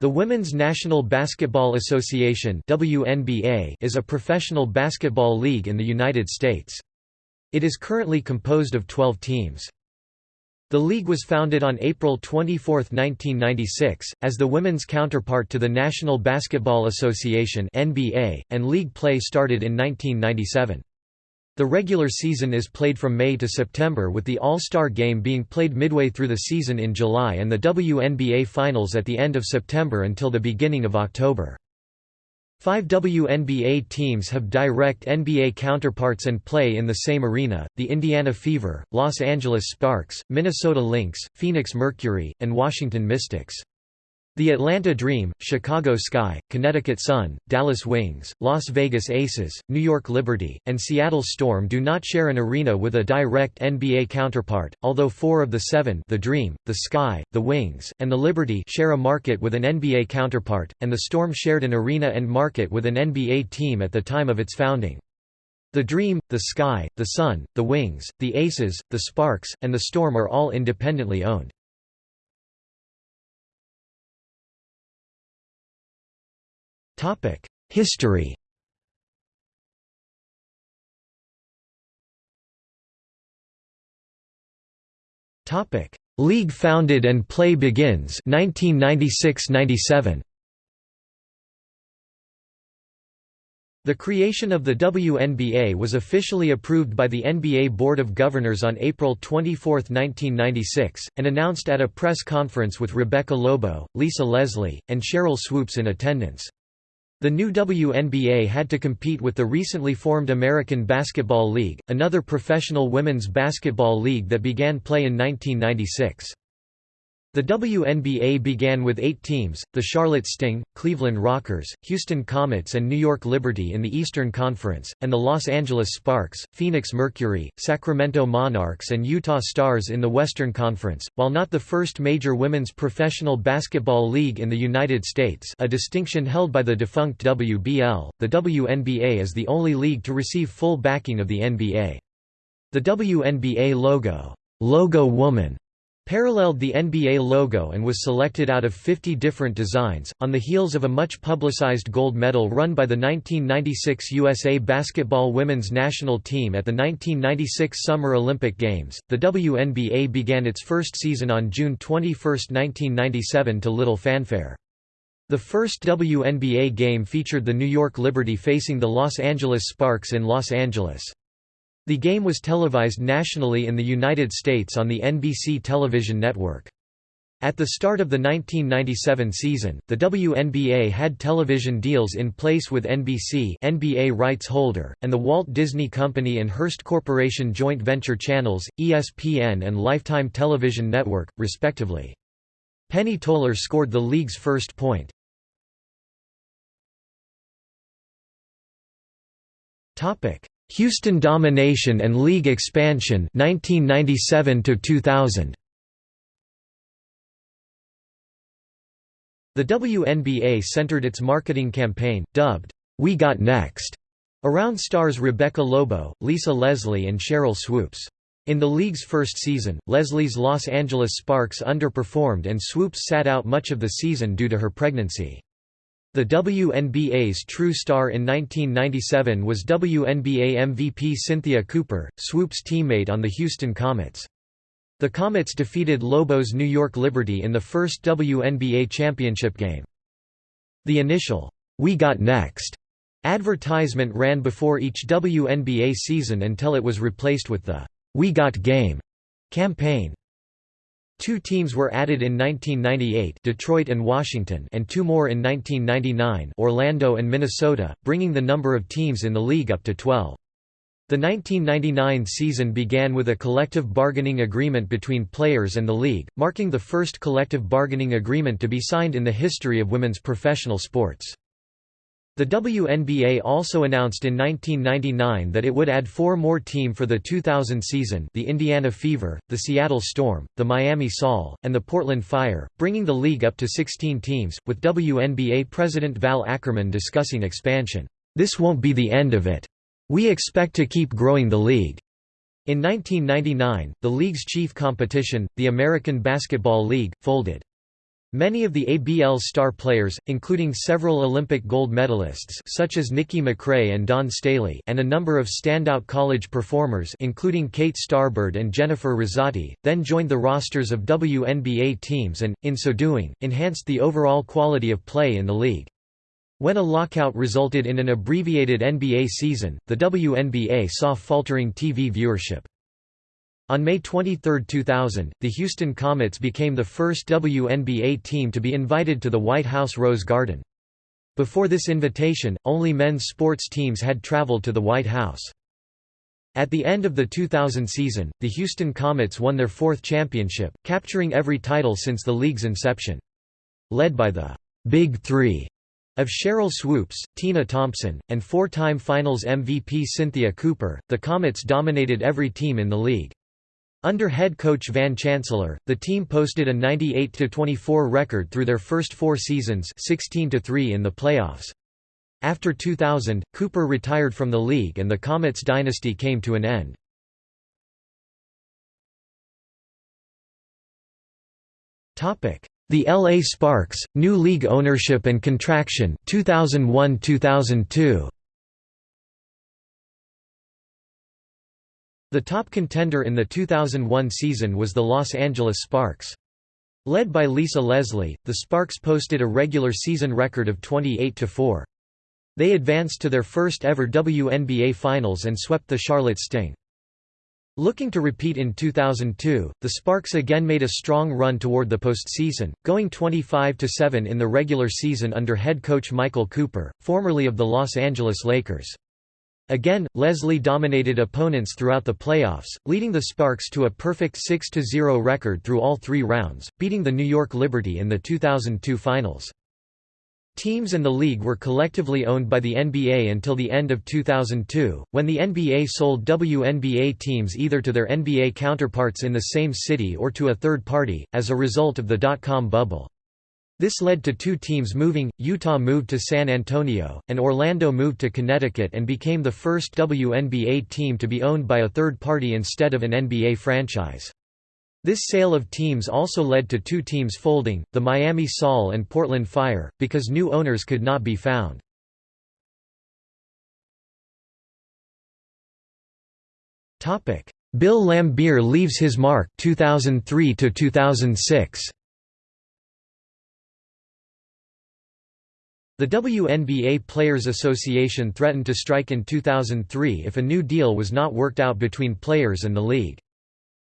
The Women's National Basketball Association WNBA is a professional basketball league in the United States. It is currently composed of 12 teams. The league was founded on April 24, 1996, as the women's counterpart to the National Basketball Association NBA, and league play started in 1997. The regular season is played from May to September with the All-Star Game being played midway through the season in July and the WNBA Finals at the end of September until the beginning of October. Five WNBA teams have direct NBA counterparts and play in the same arena, the Indiana Fever, Los Angeles Sparks, Minnesota Lynx, Phoenix Mercury, and Washington Mystics. The Atlanta Dream, Chicago Sky, Connecticut Sun, Dallas Wings, Las Vegas Aces, New York Liberty, and Seattle Storm do not share an arena with a direct NBA counterpart, although four of the seven the Dream, the Sky, the Wings, and the Liberty share a market with an NBA counterpart, and the Storm shared an arena and market with an NBA team at the time of its founding. The Dream, the Sky, the Sun, the Wings, the Aces, the Sparks, and the Storm are all independently owned. History Topic: League founded and play begins 1996–97 The creation of the WNBA was officially approved by the NBA Board of Governors on April 24, 1996, and announced at a press conference with Rebecca Lobo, Lisa Leslie, and Sheryl Swoopes in attendance. The new WNBA had to compete with the recently formed American Basketball League, another professional women's basketball league that began play in 1996. The WNBA began with eight teams, the Charlotte Sting, Cleveland Rockers, Houston Comets and New York Liberty in the Eastern Conference, and the Los Angeles Sparks, Phoenix Mercury, Sacramento Monarchs and Utah Starzz in the Western Conference. While not the first major women's professional basketball league in the United States a distinction held by the defunct WBL, the WNBA is the only league to receive full backing of the NBA. The WNBA logo, Logo Woman paralleled the NBA logo and was selected out of 50 different designs. On the heels of a much publicized gold medal run by the 1996 USA basketball women's national team at the 1996 Summer Olympic Games, the WNBA began its first season on June 21, 1997 to little fanfare. The first WNBA game featured the New York Liberty facing the Los Angeles Sparks in Los Angeles. The game was televised nationally in the United States on the NBC television network. At the start of the 1997 season, the WNBA had television deals in place with NBC NBA rights holder, and the Walt Disney Company and Hearst Corporation joint venture channels, ESPN and Lifetime Television Network, respectively. Penny Toler scored the league's first point. Houston domination and league expansion 1997 to 2000 The WNBA centered its marketing campaign dubbed We Got Next around stars Rebecca Lobo, Lisa Leslie and Sheryl Swoopes. In the league's first season, Leslie's Los Angeles Sparks underperformed and Swoopes sat out much of the season due to her pregnancy. The WNBA's true star in 1997 was WNBA MVP Cynthia Cooper, Swoopes' teammate on the Houston Comets. The Comets defeated Lobo's New York Liberty in the first WNBA championship game. The initial, We Got Next advertisement ran before each WNBA season until it was replaced with the We Got Game campaign. Two teams were added in 1998 Detroit and Washington and two more in 1999 Orlando and Minnesota, bringing the number of teams in the league up to 12. The 1999 season began with a collective bargaining agreement between players and the league, marking the first collective bargaining agreement to be signed in the history of women's professional sports. The WNBA also announced in 1999 that it would add four more team for the 2000 season the Indiana Fever, the Seattle Storm, the Miami Sol, and the Portland Fire, bringing the league up to 16 teams, with WNBA President Val Ackerman discussing expansion. This won't be the end of it. We expect to keep growing the league. In 1999, the league's chief competition, the American Basketball League, folded. Many of the ABL's star players, including several Olympic gold medalists such as Nikki McCray and Dawn Staley and a number of standout college performers including Kate Starbird and Jennifer Rizzotti, then joined the rosters of WNBA teams and, in so doing, enhanced the overall quality of play in the league. When a lockout resulted in an abbreviated NBA season, the WNBA saw faltering TV viewership. On May 23, 2000, the Houston Comets became the first WNBA team to be invited to the White House Rose Garden. Before this invitation, only men's sports teams had traveled to the White House. At the end of the 2000 season, the Houston Comets won their fourth championship, capturing every title since the league's inception. Led by the Big Three of Sheryl Swoopes, Tina Thompson, and four-time Finals MVP Cynthia Cooper, the Comets dominated every team in the league. Under head coach Van Chancellor, the team posted a 98-24 record through their first four seasons 16-3 in the playoffs. After 2000, Cooper retired from the league and the Comets dynasty came to an end. The LA Sparks, new league ownership and contraction 2001-2002. The top contender in the 2001 season was the Los Angeles Sparks. Led by Lisa Leslie, the Sparks posted a regular season record of 28–4. They advanced to their first ever WNBA Finals and swept the Charlotte Sting. Looking to repeat in 2002, the Sparks again made a strong run toward the postseason, going 25–7 in the regular season under head coach Michael Cooper, formerly of the Los Angeles Lakers. Again, Leslie dominated opponents throughout the playoffs, leading the Sparks to a perfect 6–0 record through all three rounds, beating the New York Liberty in the 2002 Finals. Teams and the league were collectively owned by the NBA until the end of 2002, when the NBA sold WNBA teams either to their NBA counterparts in the same city or to a third party, as a result of the dot-com bubble. This led to two teams moving, Utah moved to San Antonio, and Orlando moved to Connecticut and became the first WNBA team to be owned by a third party instead of an NBA franchise. This sale of teams also led to two teams folding, the Miami Sol and Portland Fire, because new owners could not be found. Bill Laimbeer leaves his mark 2003 to 2006. The WNBA Players Association threatened to strike in 2003 if a new deal was not worked out between players and the league.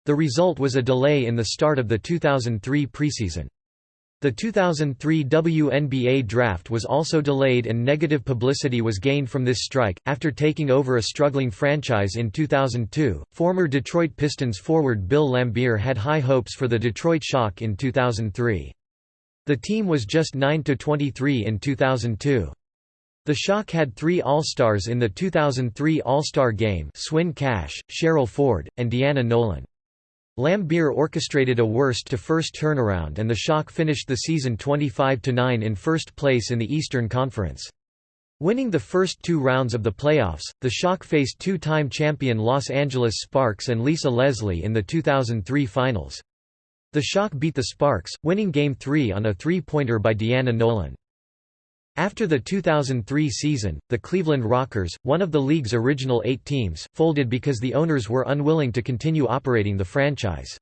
The result was a delay in the start of the 2003 preseason. The 2003 WNBA draft was also delayed and negative publicity was gained from this strike. After taking over a struggling franchise in 2002, former Detroit Pistons forward Bill Laimbeer had high hopes for the Detroit Shock in 2003. The team was just 9–23 in 2002. The Shock had three All-Stars in the 2003 All-Star Game Swin Cash, Cheryl Ford, and Deanna Nolan. Laimbeer orchestrated a worst-to-first turnaround and the Shock finished the season 25–9 in first place in the Eastern Conference. Winning the first two rounds of the playoffs, the Shock faced two-time champion Los Angeles Sparks and Lisa Leslie in the 2003 Finals. The Shock beat the Sparks, winning Game 3 on a three-pointer by Deanna Nolan. After the 2003 season, the Cleveland Rockers, one of the league's original eight teams, folded because the owners were unwilling to continue operating the franchise.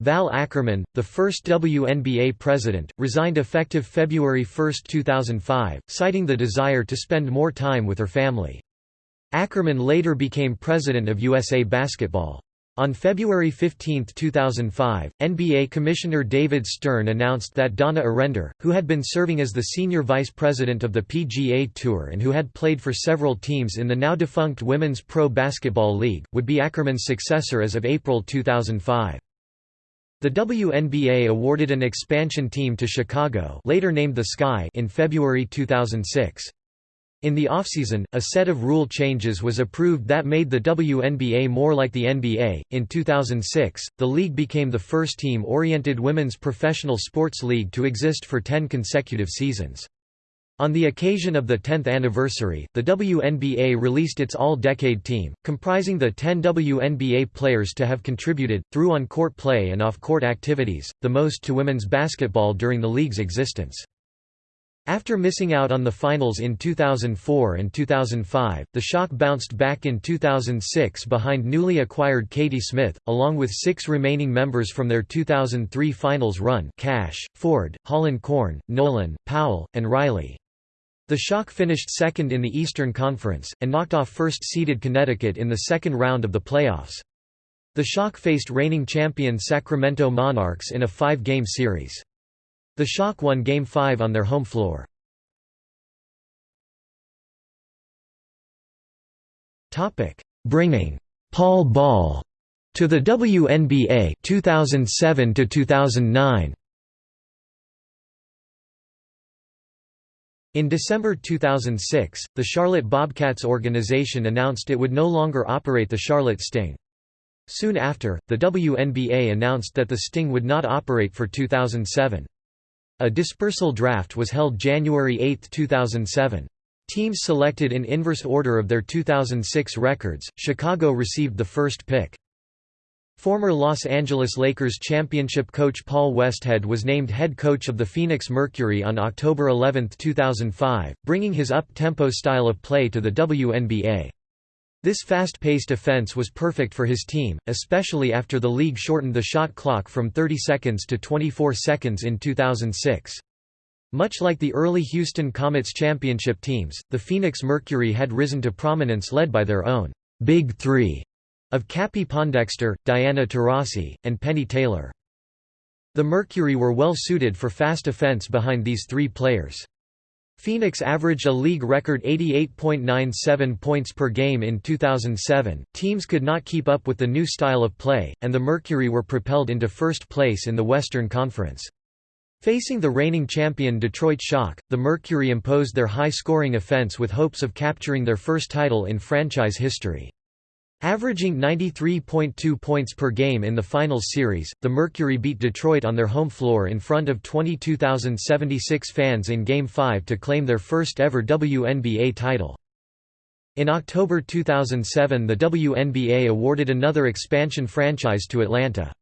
Val Ackerman, the first WNBA president, resigned effective February 1, 2005, citing the desire to spend more time with her family. Ackerman later became president of USA Basketball. On February 15, 2005, NBA Commissioner David Stern announced that Donna Orender, who had been serving as the senior vice president of the PGA Tour and who had played for several teams in the now-defunct Women's Pro Basketball League, would be Ackerman's successor as of April 2005. The WNBA awarded an expansion team to Chicago later named the Sky in February 2006. In the offseason, a set of rule changes was approved that made the WNBA more like the NBA. In 2006, the league became the first team oriented women's professional sports league to exist for 10 consecutive seasons. On the occasion of the 10th anniversary, the WNBA released its all-decade team, comprising the 10 WNBA players to have contributed, through on-court play and off-court activities, the most to women's basketball during the league's existence. After missing out on the finals in 2004 and 2005, the Shock bounced back in 2006 behind newly acquired Katie Smith, along with six remaining members from their 2003 finals run Cash, Ford, Holland Corn, Nolan, Powell, and Riley. The Shock finished second in the Eastern Conference, and knocked off first-seeded Connecticut in the second round of the playoffs. The Shock faced reigning champion Sacramento Monarchs in a five-game series. The Shock won Game 5 on their home floor. Bringing Paul Ball to the WNBA 2007 to 2009. In December 2006, the Charlotte Bobcats organization announced it would no longer operate the Charlotte Sting. Soon after, the WNBA announced that the Sting would not operate for 2007. A dispersal draft was held January 8, 2007. Teams selected in inverse order of their 2006 records, Chicago received the first pick. Former Los Angeles Lakers championship coach Paul Westhead was named head coach of the Phoenix Mercury on October 11, 2005, bringing his up-tempo style of play to the WNBA. This fast-paced offense was perfect for his team, especially after the league shortened the shot clock from 30 seconds to 24 seconds in 2006. Much like the early Houston Comets championship teams, the Phoenix Mercury had risen to prominence led by their own «Big Three of Cappie Pondexter, Diana Taurasi, and Penny Taylor. The Mercury were well suited for fast offense behind these three players. Phoenix averaged a league record 88.97 points per game in 2007. Teams could not keep up with the new style of play, and the Mercury were propelled into first place in the Western Conference. Facing the reigning champion Detroit Shock, the Mercury imposed their high-scoring offense with hopes of capturing their first title in franchise history. Averaging 93.2 points per game in the finals series, the Mercury beat Detroit on their home floor in front of 22,076 fans in Game 5 to claim their first ever WNBA title. In October 2007 the WNBA awarded another expansion franchise to Atlanta.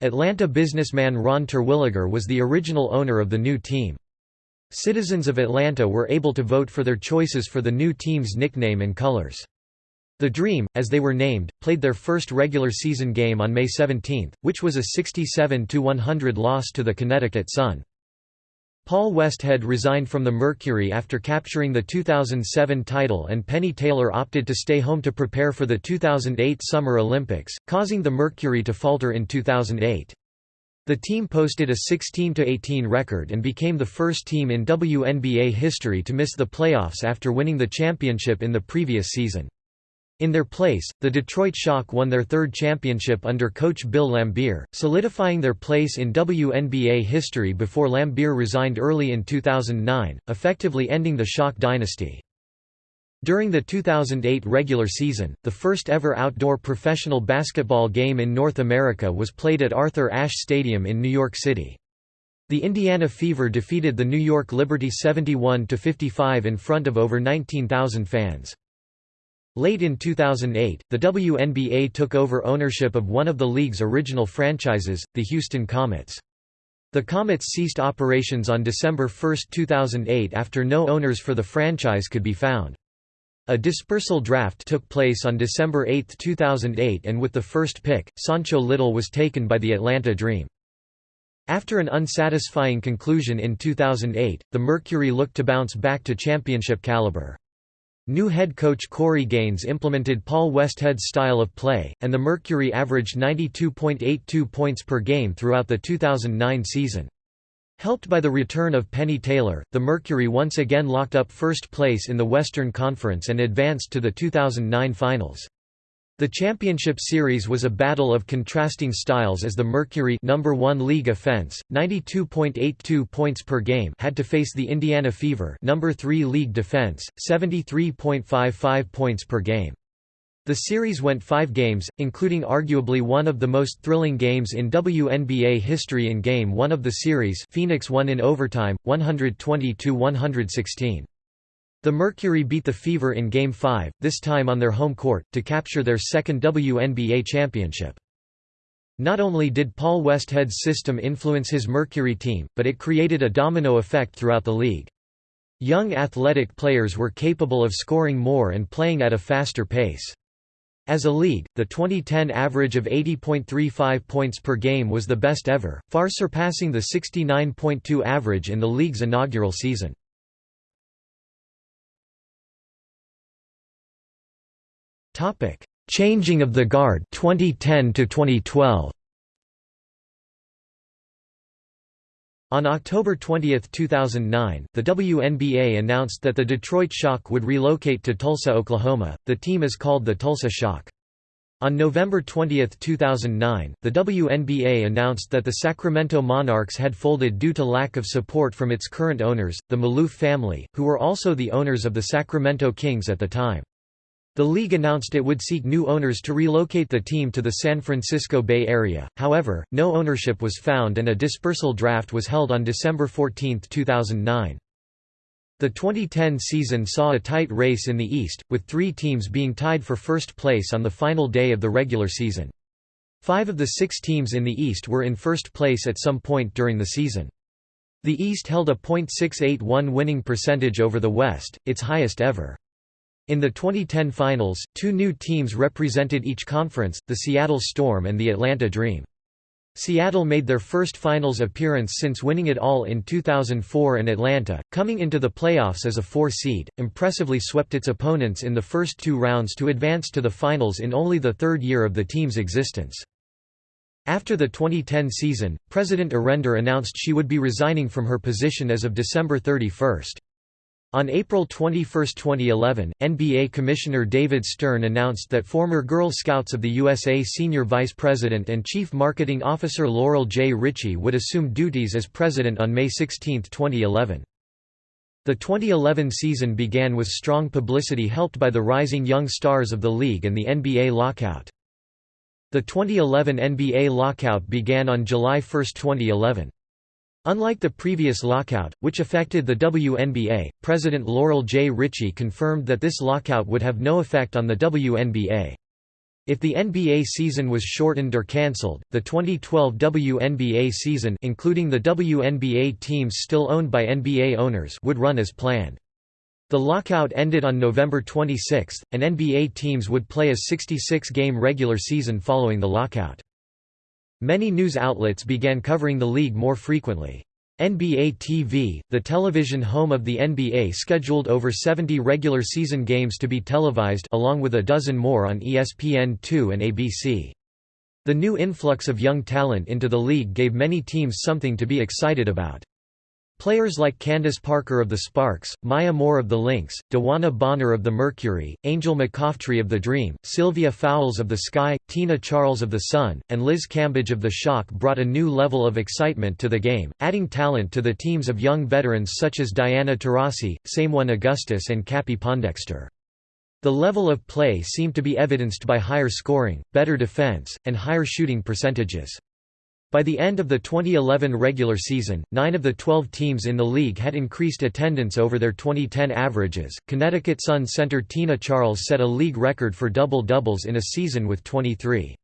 Atlanta businessman Ron Terwilliger was the original owner of the new team. Citizens of Atlanta were able to vote for their choices for the new team's nickname and colors. The Dream, as they were named, played their first regular season game on May 17, which was a 67–100 loss to the Connecticut Sun. Paul Westhead resigned from the Mercury after capturing the 2007 title and Penny Taylor opted to stay home to prepare for the 2008 Summer Olympics, causing the Mercury to falter in 2008. The team posted a 16–18 record and became the first team in WNBA history to miss the playoffs after winning the championship in the previous season. In their place, the Detroit Shock won their third championship under coach Bill Laimbeer, solidifying their place in WNBA history before Laimbeer resigned early in 2009, effectively ending the Shock dynasty. During the 2008 regular season, the first ever outdoor professional basketball game in North America was played at Arthur Ashe Stadium in New York City. The Indiana Fever defeated the New York Liberty 71–55 in front of over 19,000 fans. Late in 2008, the WNBA took over ownership of one of the league's original franchises, the Houston Comets. The Comets ceased operations on December 1, 2008 after no owners for the franchise could be found. A dispersal draft took place on December 8, 2008 and with the first pick, Sancho Lyttle was taken by the Atlanta Dream. After an unsatisfying conclusion in 2008, the Mercury looked to bounce back to championship caliber. New head coach Corey Gaines implemented Paul Westhead's style of play, and the Mercury averaged 92.82 points per game throughout the 2009 season. Helped by the return of Penny Taylor, the Mercury once again locked up first place in the Western Conference and advanced to the 2009 Finals. The championship series was a battle of contrasting styles as the Mercury number 1 league offense, 92.82 points per game, had to face the Indiana Fever number 3 league defense, 73.55 points per game. The series went five games, including arguably one of the most thrilling games in WNBA history in Game 1 of the series Phoenix won in overtime, 120–116. The Mercury beat the Fever in Game 5, this time on their home court, to capture their second WNBA championship. Not only did Paul Westhead's system influence his Mercury team, but it created a domino effect throughout the league. Young athletic players were capable of scoring more and playing at a faster pace. As a league, the 2010 average of 80.35 points per game was the best ever, far surpassing the 69.2 average in the league's inaugural season. Changing of the guard 2010 to 2012. On October 20, 2009, the WNBA announced that the Detroit Shock would relocate to Tulsa, Oklahoma. The team is called the Tulsa Shock. On November 20, 2009, the WNBA announced that the Sacramento Monarchs had folded due to lack of support from its current owners, the Maloof family, who were also the owners of the Sacramento Kings at the time. The league announced it would seek new owners to relocate the team to the San Francisco Bay Area, however, no ownership was found and a dispersal draft was held on December 14, 2009. The 2010 season saw a tight race in the East, with three teams being tied for first place on the final day of the regular season. Five of the six teams in the East were in first place at some point during the season. The East held a .681 winning percentage over the West, its highest ever. In the 2010 finals, two new teams represented each conference, the Seattle Storm and the Atlanta Dream. Seattle made their first finals appearance since winning it all in 2004 and Atlanta, coming into the playoffs as a four seed, impressively swept its opponents in the first two rounds to advance to the finals in only the third year of the team's existence. After the 2010 season, President Orender announced she would be resigning from her position as of December 31. On April 21, 2011, NBA Commissioner David Stern announced that former Girl Scouts of the USA Senior Vice President and Chief Marketing Officer Laurel J. Ritchie would assume duties as president on May 16, 2011. The 2011 season began with strong publicity helped by the rising young stars of the league and the NBA lockout. The 2011 NBA lockout began on July 1, 2011. Unlike the previous lockout, which affected the WNBA, President Laurel J. Ritchie confirmed that this lockout would have no effect on the WNBA. If the NBA season was shortened or cancelled, the 2012 WNBA season including the WNBA teams still owned by NBA owners would run as planned. The lockout ended on November 26, and NBA teams would play a 66-game regular season following the lockout. Many news outlets began covering the league more frequently. NBA TV, the television home of the NBA scheduled over 70 regular season games to be televised along with a dozen more on ESPN2 and ABC. The new influx of young talent into the league gave many teams something to be excited about. Players like Candace Parker of the Sparks, Maya Moore of the Lynx, DeWanna Bonner of the Mercury, Angel McCoughtry of the Dream, Sylvia Fowles of the Sky, Tina Charles of the Sun, and Liz Cambage of the Shock brought a new level of excitement to the game, adding talent to the teams of young veterans such as Diana Taurasi, Seimone Augustus and Cappie Pondexter. The level of play seemed to be evidenced by higher scoring, better defense, and higher shooting percentages. By the end of the 2011 regular season, nine of the 12 teams in the league had increased attendance over their 2010 averages. Connecticut Sun center Tina Charles set a league record for double doubles in a season with 23.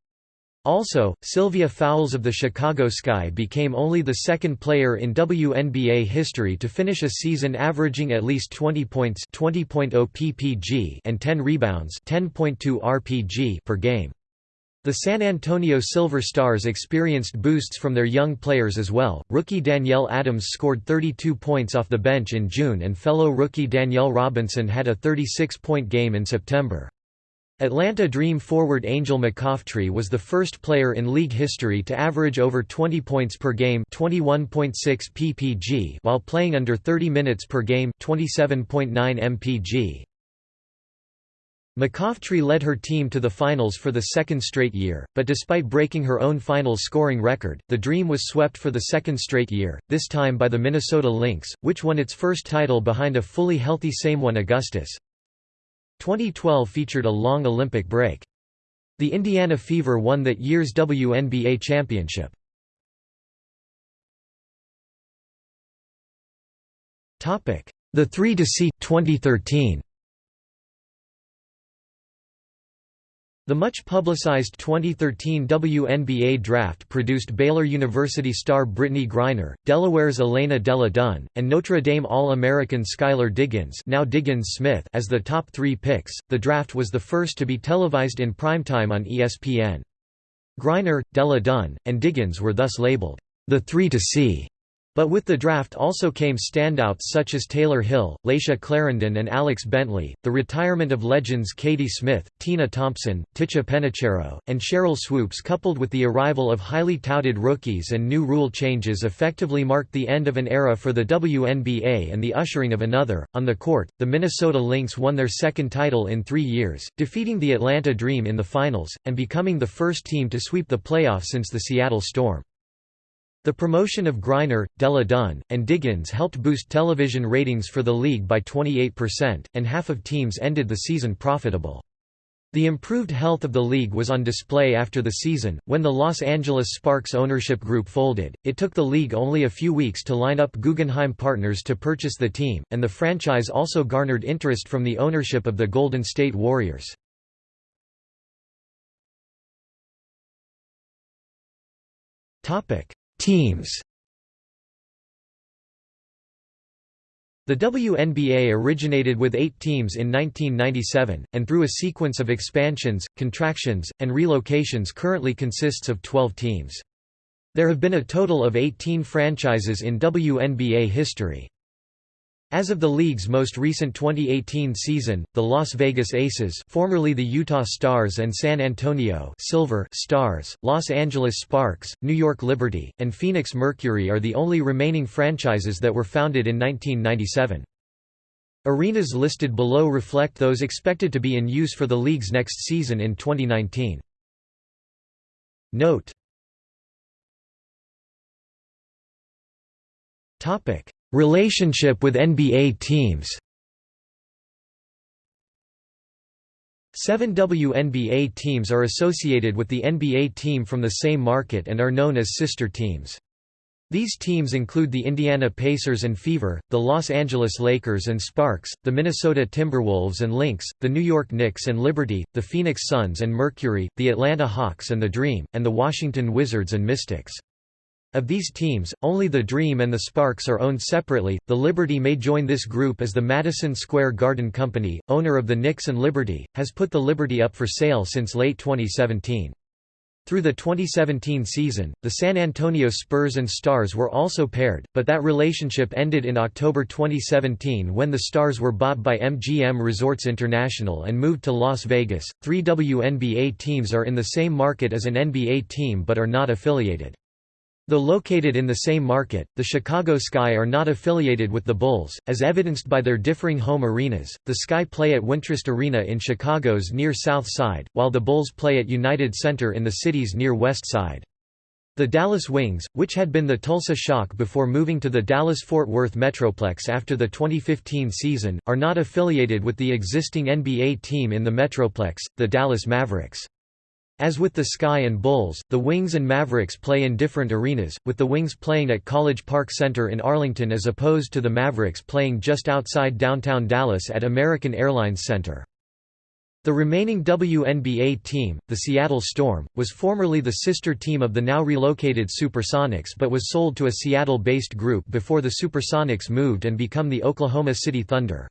Also, Sylvia Fowles of the Chicago Sky became only the second player in WNBA history to finish a season averaging at least 20 points 20.0 ppg and 10 rebounds 10.2 rpg per game. The San Antonio Silver Stars experienced boosts from their young players as well. Rookie Danielle Adams scored 32 points off the bench in June, and fellow rookie Danielle Robinson had a 36 point game in September. Atlanta Dream forward Angel McCoughtry was the first player in league history to average over 20 points per game 21.6 ppg while playing under 30 minutes per game 27.9 mpg. McCoughtry led her team to the finals for the second straight year, but despite breaking her own finals scoring record, the Dream was swept for the second straight year, this time by the Minnesota Lynx, which won its first title behind a fully healthy Seimone Augustus. 2012 featured a long Olympic break. The Indiana Fever won that year's WNBA championship. The 3 to See 2013 The much publicized 2013 WNBA draft produced Baylor University star Brittney Griner, Delaware's Elena Delle Donne, and Notre Dame All-American Skylar Diggins, now Diggins Smith as the top 3 picks. The draft was the first to be televised in primetime on ESPN. Griner, Delle Donne, and Diggins were thus labeled the 3 to See but with the draft also came standouts such as Tayler Hill, Layshia Clarendon and Alex Bentley, the retirement of legends Katie Smith, Tina Thompson, Ticha Penicheiro, and Sheryl Swoopes coupled with the arrival of highly touted rookies and new rule changes effectively marked the end of an era for the WNBA and the ushering of another. On the court, the Minnesota Lynx won their second title in three years, defeating the Atlanta Dream in the finals, and becoming the first team to sweep the playoffs since the Seattle Storm. The promotion of Griner, Delle Donne, and Diggins helped boost television ratings for the league by 28%, and half of teams ended the season profitable. The improved health of the league was on display after the season. When the Los Angeles Sparks ownership group folded, it took the league only a few weeks to line up Guggenheim Partners to purchase the team, and the franchise also garnered interest from the ownership of the Golden State Warriors. Teams The WNBA originated with eight teams in 1997, and through a sequence of expansions, contractions, and relocations currently consists of 12 teams. There have been a total of 18 franchises in WNBA history. As of the league's most recent 2018 season, the Las Vegas Aces formerly the Utah Starzz and San Antonio Silver Stars, Los Angeles Sparks, New York Liberty, and Phoenix Mercury are the only remaining franchises that were founded in 1997. Arenas listed below reflect those expected to be in use for the league's next season in 2019. Note Relationship with NBA teams Seven WNBA teams are associated with the NBA team from the same market and are known as sister teams. These teams include the Indiana Pacers and Fever, the Los Angeles Lakers and Sparks, the Minnesota Timberwolves and Lynx, the New York Knicks and Liberty, the Phoenix Suns and Mercury, the Atlanta Hawks and the Dream, and the Washington Wizards and Mystics. Of these teams, only the Dream and the Sparks are owned separately. The Liberty may join this group as the Madison Square Garden Company, owner of the Knicks and Liberty, has put the Liberty up for sale since late 2017. Through the 2017 season, the San Antonio Spurs and Stars were also paired, but that relationship ended in October 2017 when the Stars were bought by MGM Resorts International and moved to Las Vegas. Three WNBA teams are in the same market as an NBA team but are not affiliated. Though located in the same market, the Chicago Sky are not affiliated with the Bulls, as evidenced by their differing home arenas. The Sky play at Wintrust Arena in Chicago's near South Side, while the Bulls play at United Center in the city's near West Side. The Dallas Wings, which had been the Tulsa Shock before moving to the Dallas-Fort Worth Metroplex after the 2015 season, are not affiliated with the existing NBA team in the Metroplex, the Dallas Mavericks. As with the Sky and Bulls, the Wings and Mavericks play in different arenas, with the Wings playing at College Park Center in Arlington as opposed to the Mavericks playing just outside downtown Dallas at American Airlines Center. The remaining WNBA team, the Seattle Storm, was formerly the sister team of the now relocated Supersonics but was sold to a Seattle-based group before the Supersonics moved and become the Oklahoma City Thunder.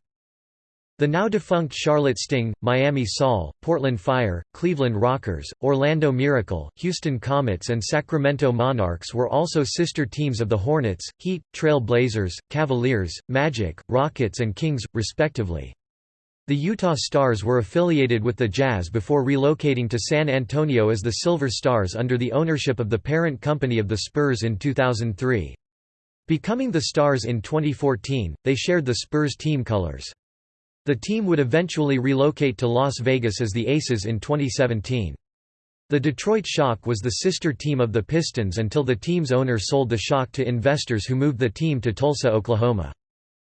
The now-defunct Charlotte Sting, Miami Sol, Portland Fire, Cleveland Rockers, Orlando Miracle, Houston Comets and Sacramento Monarchs were also sister teams of the Hornets, Heat, Trail Blazers, Cavaliers, Magic, Rockets and Kings, respectively. The Utah Starzz were affiliated with the Jazz before relocating to San Antonio as the Silver Stars under the ownership of the parent company of the Spurs in 2003. Becoming the Stars in 2014, they shared the Spurs team colors. The team would eventually relocate to Las Vegas as the Aces in 2017. The Detroit Shock was the sister team of the Pistons until the team's owner sold the Shock to investors who moved the team to Tulsa, Oklahoma.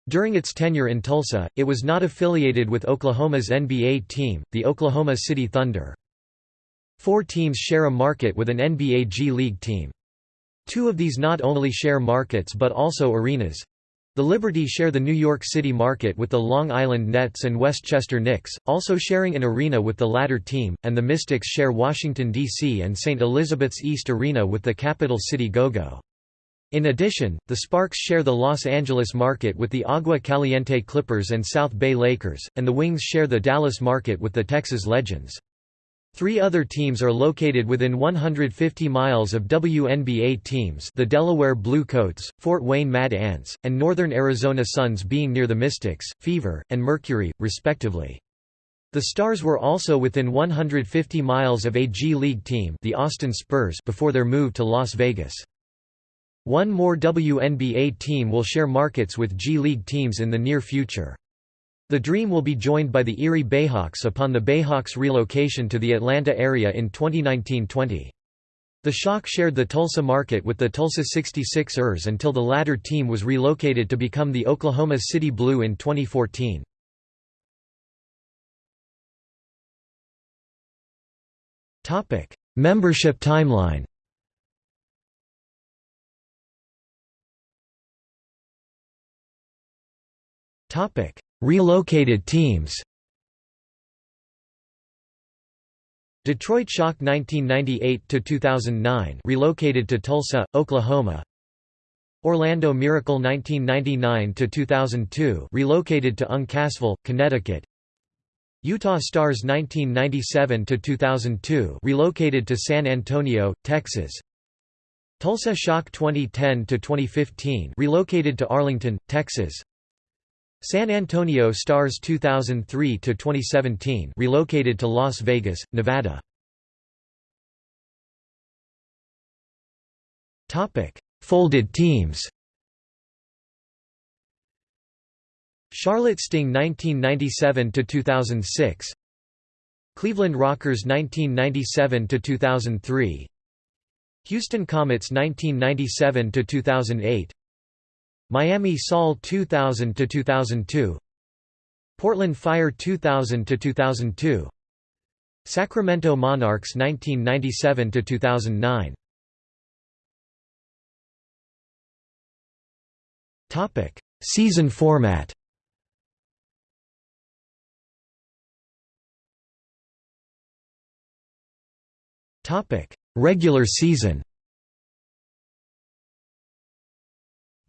During its tenure in Tulsa, it was not affiliated with Oklahoma's NBA team, the Oklahoma City Thunder. Four teams share a market with an NBA G League team. Two of these not only share markets but also arenas. The Liberty share the New York City market with the Long Island Nets and Westchester Knicks, also sharing an arena with the latter team, and the Mystics share Washington, D.C. and St. Elizabeth's East Arena with the capital city Go-Go. In addition, the Sparks share the Los Angeles market with the Agua Caliente Clippers and South Bay Lakers, and the Wings share the Dallas market with the Texas Legends. Three other teams are located within 150 miles of WNBA teams the Delaware Blue Coats, Fort Wayne Mad Ants, and Northern Arizona Suns being near the Mystics, Fever, and Mercury, respectively. The Stars were also within 150 miles of a G League team the Austin Spurs before their move to Las Vegas. One more WNBA team will share markets with G League teams in the near future. The Dream will be joined by the Erie Bayhawks upon the Bayhawks' relocation to the Atlanta area in 2019-20. The Shock shared the Tulsa market with the Tulsa 66ers until the latter team was relocated to become the Oklahoma City Blue in 2014. Membership timeline Topic: Relocated teams. Detroit Shock 1998 to 2009 relocated to Tulsa, Oklahoma. Orlando Miracle 1999 to 2002 relocated to Uncasville, Connecticut. Utah Starzz 1997 to 2002 relocated to San Antonio, Texas. Tulsa Shock 2010 to 2015 relocated to Arlington, Texas. San Antonio Stars 2003 to 2017 relocated to Las Vegas, Nevada. Topic: Folded teams Charlotte Sting 1997 to 2006. Cleveland Rockers 1997 to 2003. Houston Comets 1997–2008 Miami Sol 2000 to 2002 Portland Fire 2000 to 2002 Sacramento Monarchs 1997 to 2009 Topic Season format. Topic Regular season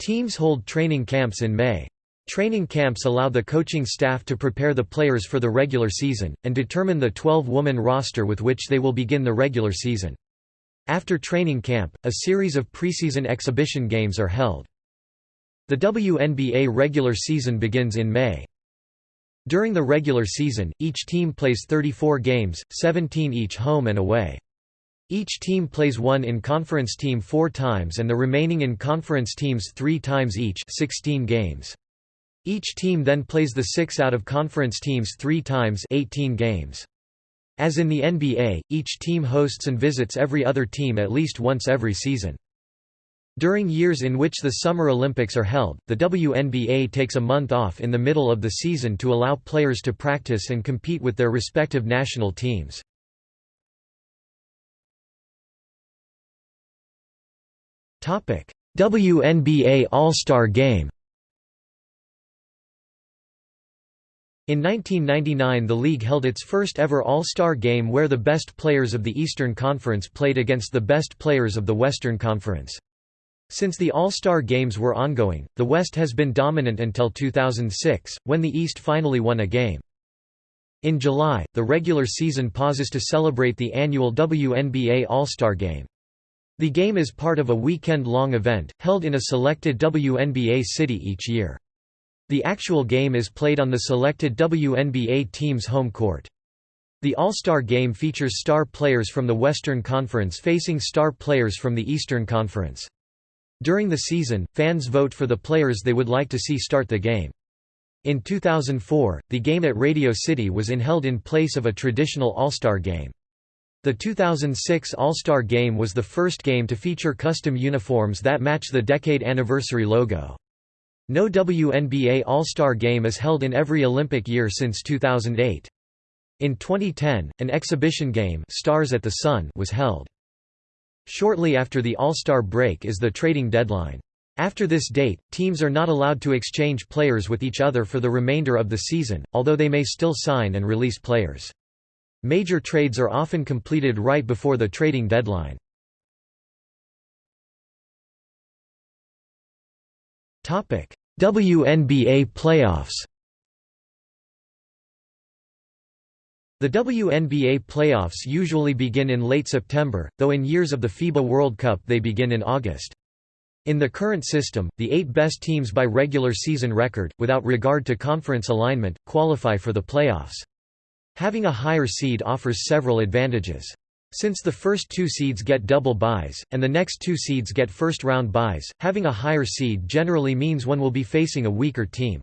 Teams hold training camps in May. Training camps allow the coaching staff to prepare the players for the regular season, and determine the 12-woman roster with which they will begin the regular season. After training camp, a series of preseason exhibition games are held. The WNBA regular season begins in May. During the regular season, each team plays 34 games, 17 each home and away. Each team plays one in-conference team four times and the remaining in-conference teams three times each 16 games. Each team then plays the six out-of-conference teams three times 18 games. As in the NBA, each team hosts and visits every other team at least once every season. During years in which the Summer Olympics are held, the WNBA takes a month off in the middle of the season to allow players to practice and compete with their respective national teams. WNBA All-Star Game. In 1999 the league held its first ever All-Star Game where the best players of the Eastern Conference played against the best players of the Western Conference. Since the All-Star Games were ongoing, the West has been dominant until 2006, when the East finally won a game. In July, the regular season pauses to celebrate the annual WNBA All-Star Game. The game is part of a weekend-long event, held in a selected WNBA city each year. The actual game is played on the selected WNBA team's home court. The All-Star Game features star players from the Western Conference facing star players from the Eastern Conference. During the season, fans vote for the players they would like to see start the game. In 2004, the game at Radio City was in held in place of a traditional All-Star Game. The 2006 All-Star Game was the first game to feature custom uniforms that match the decade anniversary logo. No WNBA All-Star Game is held in every Olympic year since 2008. In 2010, an exhibition game Stars at the Sun was held. Shortly after the All-Star break is the trading deadline. After this date, teams are not allowed to exchange players with each other for the remainder of the season, although they may still sign and release players. Major trades are often completed right before the trading deadline. WNBA playoffs The WNBA playoffs usually begin in late September, though in years of the FIBA World Cup they begin in August. In the current system, the eight best teams by regular season record, without regard to conference alignment, qualify for the playoffs. Having a higher seed offers several advantages. Since the first two seeds get double byes, and the next two seeds get first-round byes, having a higher seed generally means one will be facing a weaker team.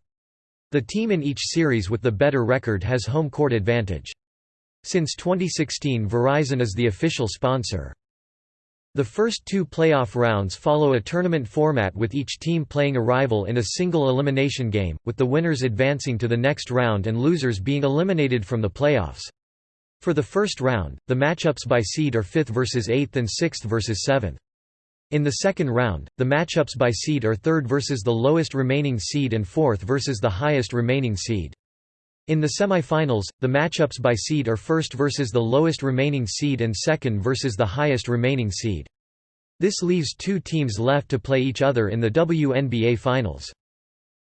The team in each series with the better record has home court advantage. Since 2016 Verizon is the official sponsor. The first two playoff rounds follow a tournament format with each team playing a rival in a single elimination game, with the winners advancing to the next round and losers being eliminated from the playoffs. For the first round, the matchups by seed are 5th versus 8th and 6th versus 7th. In the second round, the matchups by seed are 3rd versus the lowest remaining seed and 4th versus the highest remaining seed. In the semifinals, the matchups by seed are first versus the lowest remaining seed and second versus the highest remaining seed. This leaves two teams left to play each other in the WNBA Finals.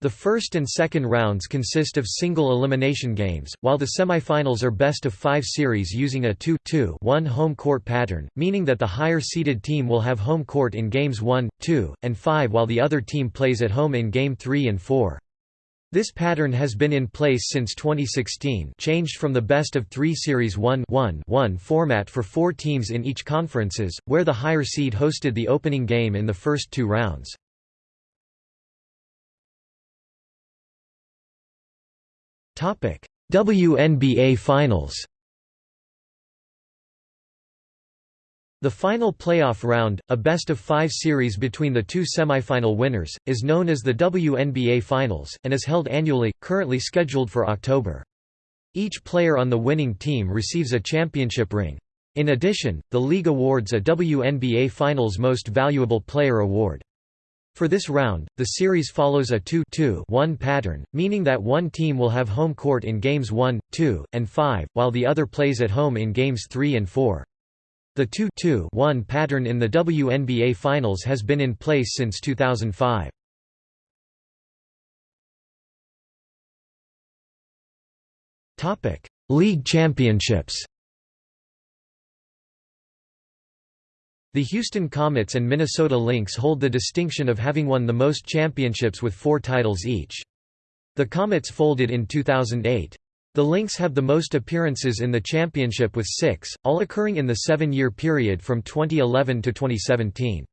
The first and second rounds consist of single elimination games, while the semifinals are best of five series using a 2-2-1 home court pattern, meaning that the higher seeded team will have home court in games 1, 2, and 5 while the other team plays at home in game 3 and 4. This pattern has been in place since 2016 changed from the best of three Series 1-1-1 format for four teams in each conferences, where the higher seed hosted the opening game in the first two rounds. WNBA Finals The final playoff round, a best-of-five series between the two semifinal winners, is known as the WNBA Finals, and is held annually, currently scheduled for October. Each player on the winning team receives a championship ring. In addition, the league awards a WNBA Finals Most Valuable Player award. For this round, the series follows a 2-2-1 pattern, meaning that one team will have home court in games 1, 2, and 5, while the other plays at home in games 3 and 4. The 2-2-1 pattern in the WNBA Finals has been in place since 2005. League championships The Houston Comets and Minnesota Lynx hold the distinction of having won the most championships with four titles each. The Comets folded in 2008. The Lynx have the most appearances in the championship with six, all occurring in the seven-year period from 2011 to 2017.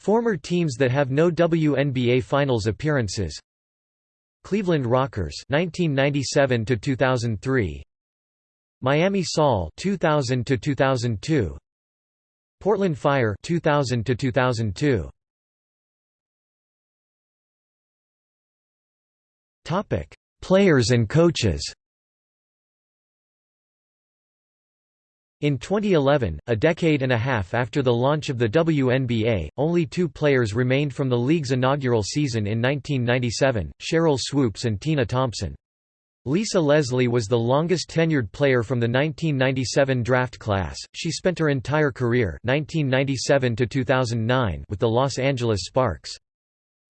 Former teams that have no WNBA Finals appearances. Cleveland Rockers 1997 to 2003 Miami Sol 2000 to 2002 Portland Fire 2000 to 2002 Topic Players and coaches In 2011, a decade and a half after the launch of the WNBA, only two players remained from the league's inaugural season in 1997, Sheryl Swoopes and Tina Thompson. Lisa Leslie was the longest tenured player from the 1997 draft class. She spent her entire career 1997 to 2009 with the Los Angeles Sparks.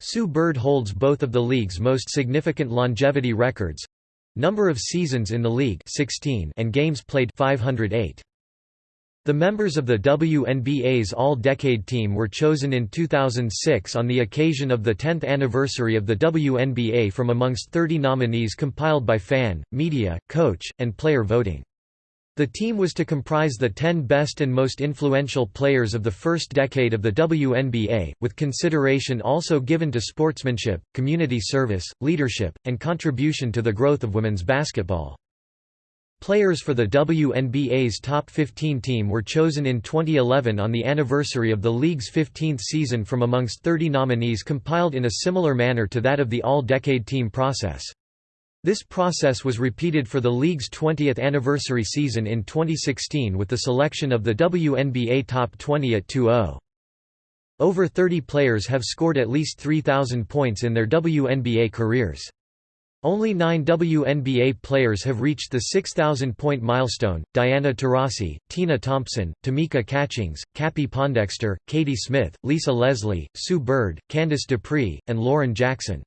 Sue Bird holds both of the league's most significant longevity records number of seasons in the league 16 and games played 508. The members of the WNBA's All-Decade Team were chosen in 2006 on the occasion of the 10th anniversary of the WNBA from amongst 30 nominees compiled by fan, media, coach, and player voting. The team was to comprise the 10 best and most influential players of the first decade of the WNBA, with consideration also given to sportsmanship, community service, leadership, and contribution to the growth of women's basketball. Players for the WNBA's top 15 team were chosen in 2011 on the anniversary of the league's 15th season from amongst 30 nominees compiled in a similar manner to that of the All-Decade Team process. This process was repeated for the league's 20th anniversary season in 2016 with the selection of the WNBA Top 20 at 2-0. Over 30 players have scored at least 3,000 points in their WNBA careers. Only nine WNBA players have reached the 6,000-point milestone, Diana Taurasi, Tina Thompson, Tamika Catchings, Cappie Pondexter, Katie Smith, Lisa Leslie, Sue Bird, Candice Dupree, and Lauren Jackson.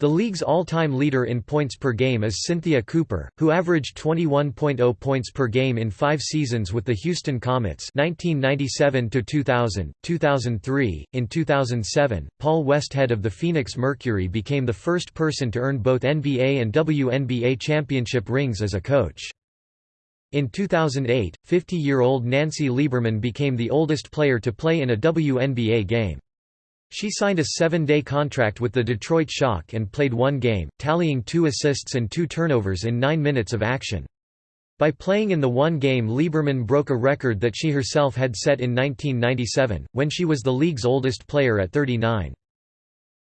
The league's all-time leader in points per game is Cynthia Cooper, who averaged 21.0 points per game in five seasons with the Houston Comets 1997–2000, 2003. In 2007, Paul Westhead of the Phoenix Mercury became the first person to earn both NBA and WNBA championship rings as a coach. In 2008, 50-year-old Nancy Lieberman became the oldest player to play in a WNBA game. She signed a seven-day contract with the Detroit Shock and played one game, tallying two assists and two turnovers in nine minutes of action. By playing in the one game Lieberman broke a record that she herself had set in 1997, when she was the league's oldest player at 39.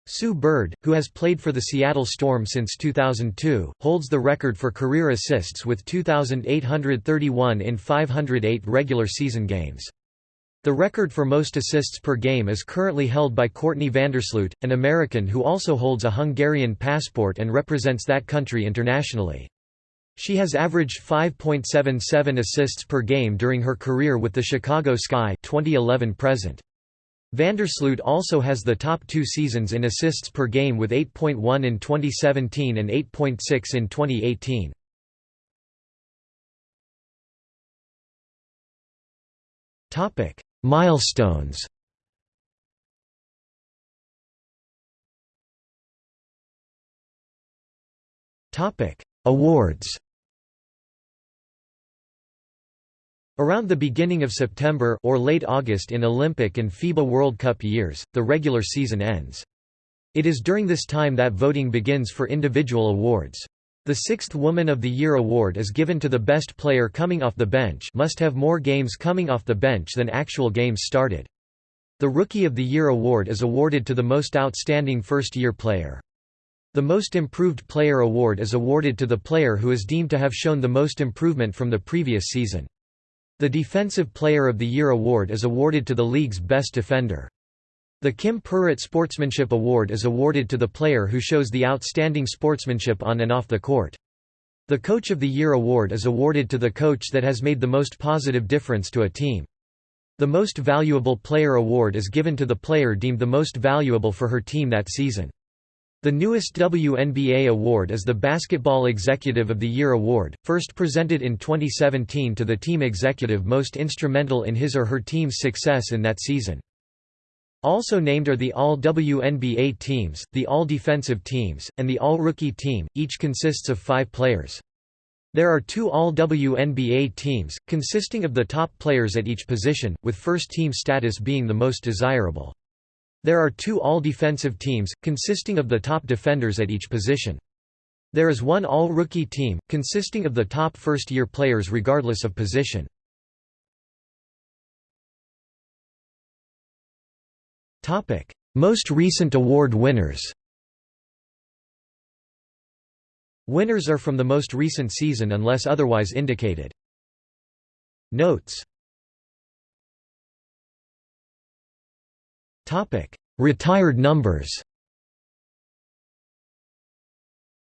Sue Bird, who has played for the Seattle Storm since 2002, holds the record for career assists with 2,831 in 508 regular season games. The record for most assists per game is currently held by Courtney Vandersloot, an American who also holds a Hungarian passport and represents that country internationally. She has averaged 5.77 assists per game during her career with the Chicago Sky 2011 present. Vandersloot also has the top two seasons in assists per game with 8.1 in 2017 and 8.6 in 2018. Topic: Milestones Awards. Around the beginning of September or late August in Olympic and FIBA World Cup years, the regular season ends. It is during this time that voting begins for individual awards. The sixth Woman of the Year award is given to the best player coming off the bench must have more games coming off the bench than actual games started. The Rookie of the Year award is awarded to the most outstanding first-year player. The Most Improved Player award is awarded to the player who is deemed to have shown the most improvement from the previous season. The Defensive Player of the Year award is awarded to the league's best defender. The Kim Perrot Sportsmanship Award is awarded to the player who shows the outstanding sportsmanship on and off the court. The Coach of the Year award is awarded to the coach that has made the most positive difference to a team. The Most Valuable Player award is given to the player deemed the most valuable for her team that season. The newest WNBA award is the Basketball Executive of the Year award, first presented in 2017 to the team executive most instrumental in his or her team's success in that season. Also named are the All-WNBA teams, the All-Defensive teams, and the All-Rookie team, each consists of five players. There are two All-WNBA teams, consisting of the top players at each position, with first-team status being the most desirable. There are two All-Defensive teams, consisting of the top defenders at each position. There is one All-Rookie team, consisting of the top first-year players regardless of position. Topic: Most recent award winners. Winners are from the most recent season unless otherwise indicated. Notes. Topic: Retired numbers.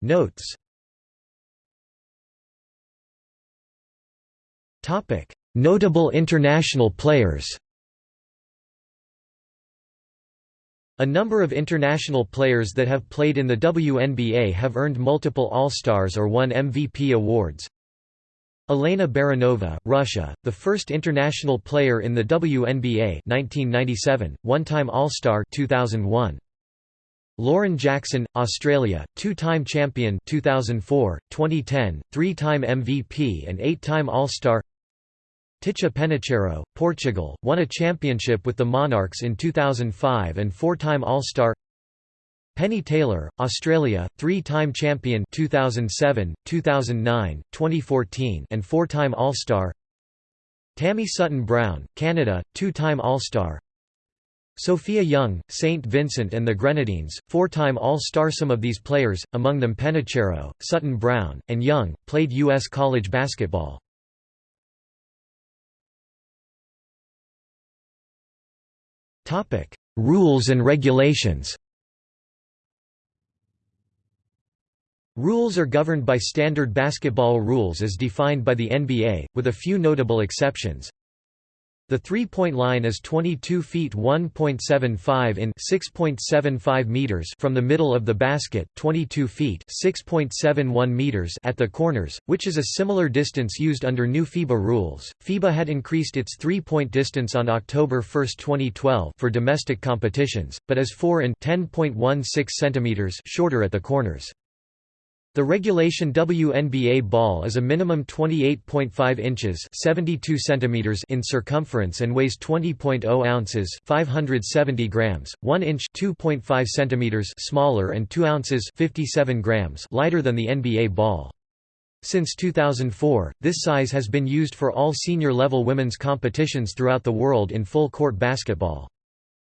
Notes. Topic: Notable international players. A number of international players that have played in the WNBA have earned multiple All-Stars or won MVP awards. Elena Baranova, Russia, the first international player in the WNBA 1997, one-time All-Star 2001. Lauren Jackson, Australia, two-time champion 2004, 2010, three-time MVP and eight-time All-Star Ticha Penicheiro, Portugal, won a championship with the Monarchs in 2005 and four-time All-Star Penny Taylor, Australia, three-time champion 2007, 2009, 2014 and four-time All-Star Tammy Sutton Brown, Canada, two-time All-Star Sophia Young, St. Vincent and the Grenadines, four-time All-Star Some of these players, among them Penicheiro, Sutton Brown, and Young, played U.S. college basketball. Rules and regulations Rules are governed by standard basketball rules as defined by the NBA, with a few notable exceptions. The three-point line is 22 feet 1.75 in 6.75 meters from the middle of the basket, 22 feet 6.71 meters at the corners, which is a similar distance used under new FIBA rules. FIBA had increased its three-point distance on October 1, 2012 for domestic competitions, but is 4 and 10.16 centimeters shorter at the corners. The regulation WNBA ball is a minimum 28.5 inches 72 centimeters in circumference and weighs 20.0 ounces 570 grams, 1 inch 2.5 centimeters smaller and 2 ounces 57 grams lighter than the NBA ball. Since 2004, this size has been used for all senior-level women's competitions throughout the world in full-court basketball.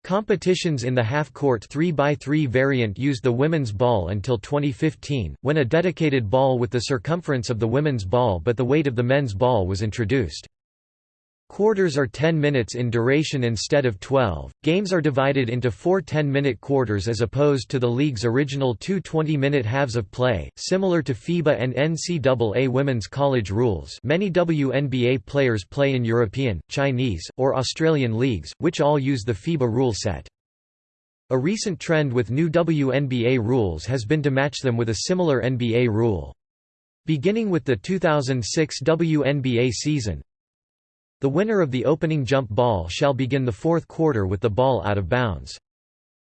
Competitions in the half-court 3x3 variant used the women's ball until 2015, when a dedicated ball with the circumference of the women's ball but the weight of the men's ball was introduced. Quarters are 10 minutes in duration instead of 12. Games are divided into four 10 minute quarters as opposed to the league's original two 20 minute halves of play, similar to FIBA and NCAA women's college rules. Many WNBA players play in European, Chinese, or Australian leagues, which all use the FIBA rule set. A recent trend with new WNBA rules has been to match them with a similar NBA rule. Beginning with the 2006 WNBA season, the winner of the opening jump ball shall begin the fourth quarter with the ball out of bounds.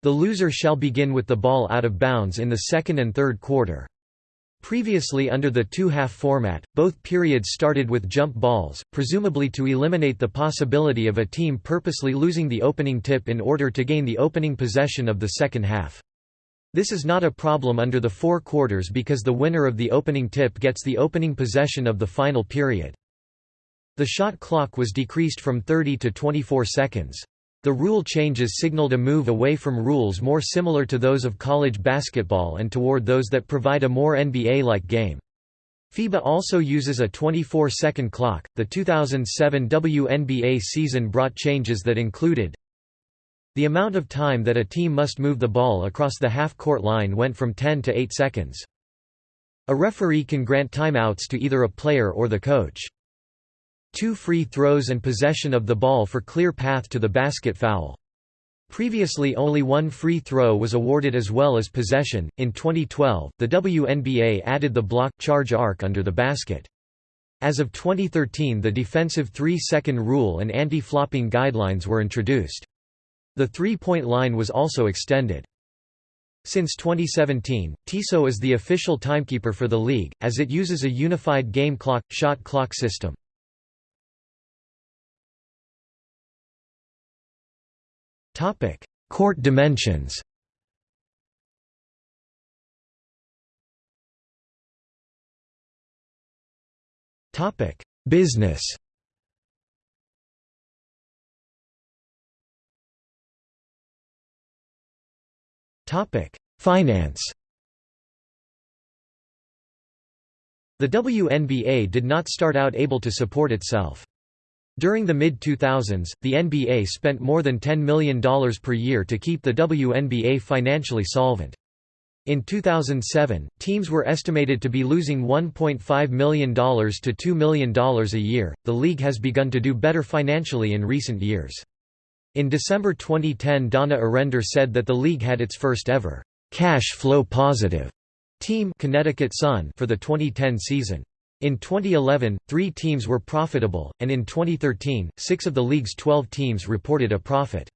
The loser shall begin with the ball out of bounds in the second and third quarter. Previously under the two-half format, both periods started with jump balls, presumably to eliminate the possibility of a team purposely losing the opening tip in order to gain the opening possession of the second half. This is not a problem under the four quarters because the winner of the opening tip gets the opening possession of the final period. The shot clock was decreased from 30 to 24 seconds. The rule changes signaled a move away from rules more similar to those of college basketball and toward those that provide a more NBA-like game. FIBA also uses a 24-second clock. The 2007 WNBA season brought changes that included the amount of time that a team must move the ball across the half-court line went from 10 to 8 seconds. A referee can grant timeouts to either a player or the coach. Two free throws and possession of the ball for clear path to the basket foul. Previously only one free throw was awarded as well as possession. In 2012, the WNBA added the block charge arc under the basket. As of 2013 the defensive 3-second rule and anti-flopping guidelines were introduced. The three-point line was also extended. Since 2017, Tissot is the official timekeeper for the league, as it uses a unified game clock, shot clock system. Topic: Court dimensions. Topic: Business. Topic: Finance. The WNBA did not start out able to support itself. During the mid-2000s, the NBA spent more than $10 million per year to keep the WNBA financially solvent. In 2007, teams were estimated to be losing $1.5 million to $2 million a year. The league has begun to do better financially in recent years. In December 2010, Donna Orender said that the league had its first ever cash flow positive team Connecticut Sun for the 2010 season. In 2011, three teams were profitable, and in 2013, six of the league's 12 teams reported a profit.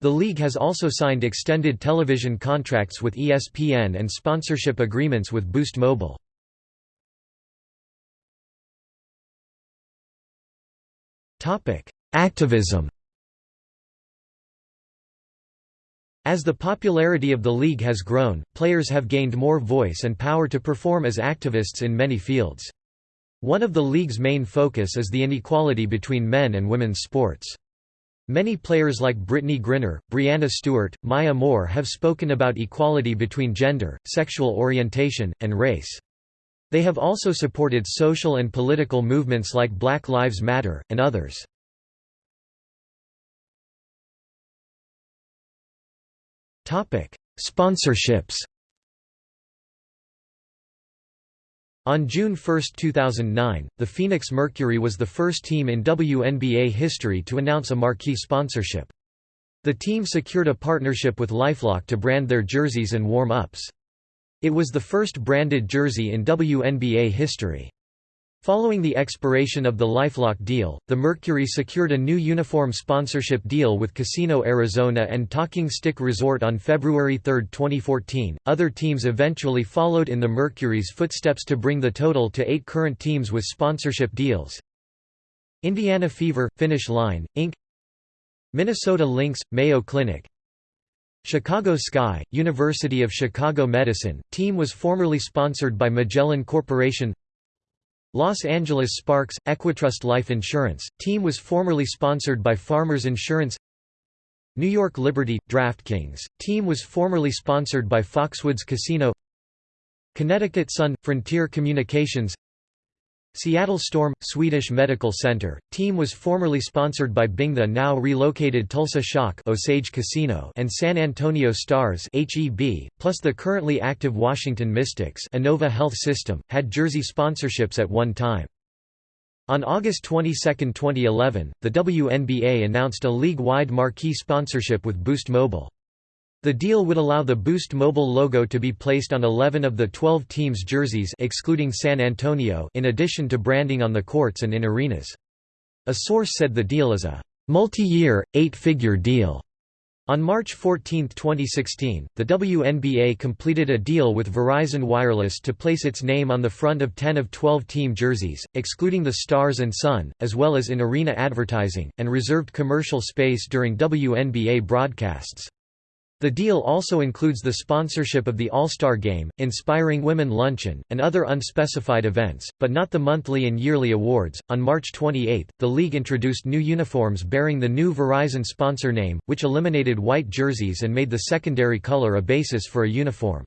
The league has also signed extended television contracts with ESPN and sponsorship agreements with Boost Mobile. Activism As the popularity of the league has grown, players have gained more voice and power to perform as activists in many fields. One of the league's main focus is the inequality between men and women's sports. Many players like Brittney Griner, Breanna Stewart, Maya Moore have spoken about equality between gender, sexual orientation, and race. They have also supported social and political movements like Black Lives Matter, and others. Sponsorships On June 1, 2009, the Phoenix Mercury was the first team in WNBA history to announce a marquee sponsorship. The team secured a partnership with LifeLock to brand their jerseys and warm-ups. It was the first branded jersey in WNBA history. Following the expiration of the LifeLock deal, the Mercury secured a new uniform sponsorship deal with Casino Arizona and Talking Stick Resort on February 3, 2014. Other teams eventually followed in the Mercury's footsteps to bring the total to eight current teams with sponsorship deals. Indiana Fever, Finish Line, Inc. Minnesota Lynx, Mayo Clinic Chicago Sky, University of Chicago Medicine, team was formerly sponsored by Magellan Corporation Los Angeles Sparks, Equitrust Life Insurance, team was formerly sponsored by Farmers Insurance. New York Liberty, DraftKings, team was formerly sponsored by Foxwoods Casino. Connecticut Sun, Frontier Communications Seattle Storm – Swedish Medical Center, team was formerly sponsored by Bing the now relocated Tulsa Shock Osage Casino and San Antonio Stars HEB, plus the currently active Washington Mystics Inova Health System, had jersey sponsorships at one time. On August 22, 2011, the WNBA announced a league-wide marquee sponsorship with Boost Mobile. The deal would allow the Boost Mobile logo to be placed on 11 of the 12 teams' jerseys excluding San Antonio in addition to branding on the courts and in arenas. A source said the deal is a multi-year, eight-figure deal. On March 14, 2016, the WNBA completed a deal with Verizon Wireless to place its name on the front of 10 of 12 team jerseys, excluding the Stars and Sun, as well as in arena advertising, and reserved commercial space during WNBA broadcasts. The deal also includes the sponsorship of the All-Star Game, Inspiring Women Luncheon, and other unspecified events, but not the monthly and yearly awards. On March 28, the league introduced new uniforms bearing the new Verizon sponsor name, which eliminated white jerseys and made the secondary color a basis for a uniform.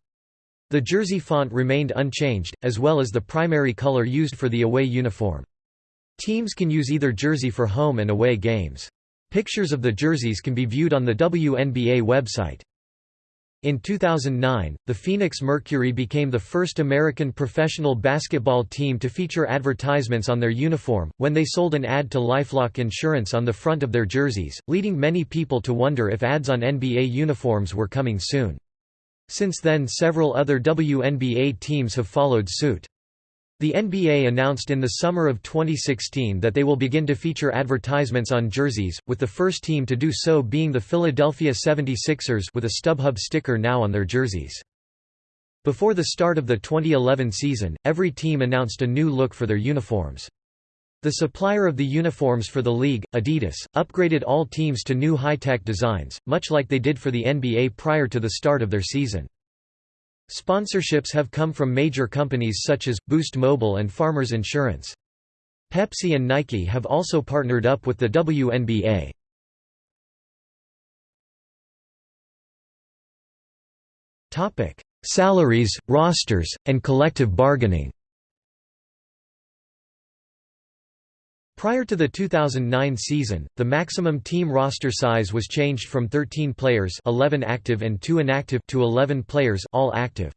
The jersey font remained unchanged, as well as the primary color used for the away uniform. Teams can use either jersey for home and away games. Pictures of the jerseys can be viewed on the WNBA website. In 2009, the Phoenix Mercury became the first American professional basketball team to feature advertisements on their uniform, when they sold an ad to LifeLock Insurance on the front of their jerseys, leading many people to wonder if ads on NBA uniforms were coming soon. Since then several other WNBA teams have followed suit. The NBA announced in the summer of 2016 that they will begin to feature advertisements on jerseys, with the first team to do so being the Philadelphia 76ers with a StubHub sticker now on their jerseys. Before the start of the 2011 season, every team announced a new look for their uniforms. The supplier of the uniforms for the league, Adidas, upgraded all teams to new high-tech designs, much like they did for the NBA prior to the start of their season. Sponsorships have come from major companies such as, Boost Mobile and Farmers Insurance. Pepsi and Nike have also partnered up with the WNBA. Salaries, rosters, and collective bargaining Prior to the 2009 season, the maximum team roster size was changed from 13 players 11 active and 2 inactive to 11 players all active.